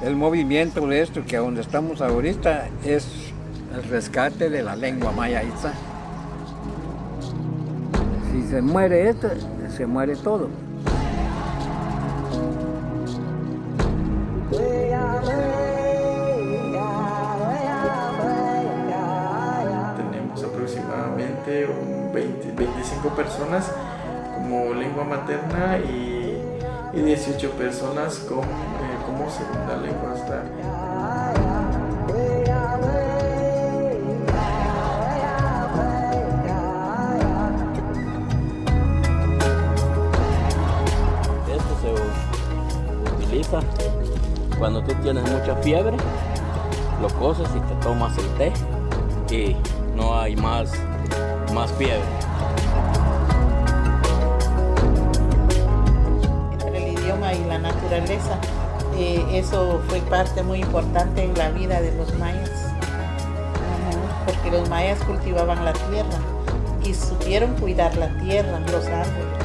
El movimiento de esto que donde estamos ahorita es el rescate de la lengua maya Itza. Si se muere esto, se muere todo. Tenemos aproximadamente un 20, 25 personas como lengua materna y, y 18 personas con, eh, como segunda lengua. Hasta Esto se utiliza cuando tú tienes mucha fiebre, lo coces y te tomas el té y no hay más, más fiebre. entre el idioma y la naturaleza. Eh, eso fue parte muy importante en la vida de los mayas, porque los mayas cultivaban la tierra y supieron cuidar la tierra, los árboles.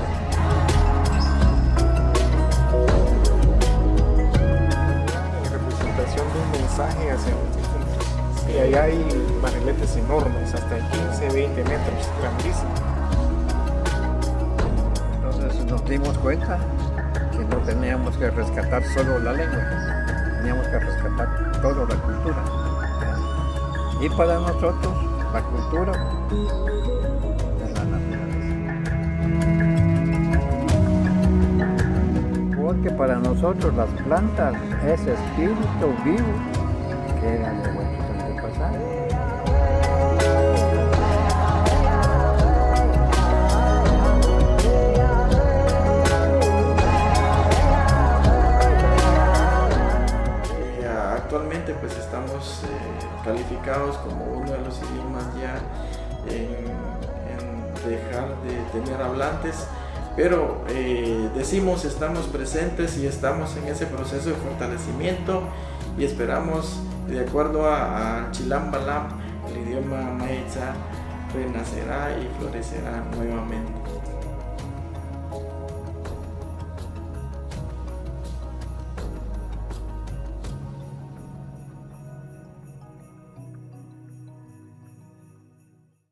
en representación de un mensaje hacia futuros. Y allá hay barriletes enormes, hasta de 15, 20 metros, grandísimos. Entonces nos dimos cuenta no teníamos que rescatar solo la lengua, teníamos que rescatar toda la cultura. Y para nosotros la cultura es la naturaleza. Porque para nosotros las plantas es espíritu vivo que era de nuestros actualmente pues estamos eh, calificados como uno de los idiomas ya en, dejar de tener hablantes, pero eh, decimos estamos presentes y estamos en ese proceso de fortalecimiento y esperamos, de acuerdo a, a Chilam Balam, el idioma Maitza renacerá y florecerá nuevamente.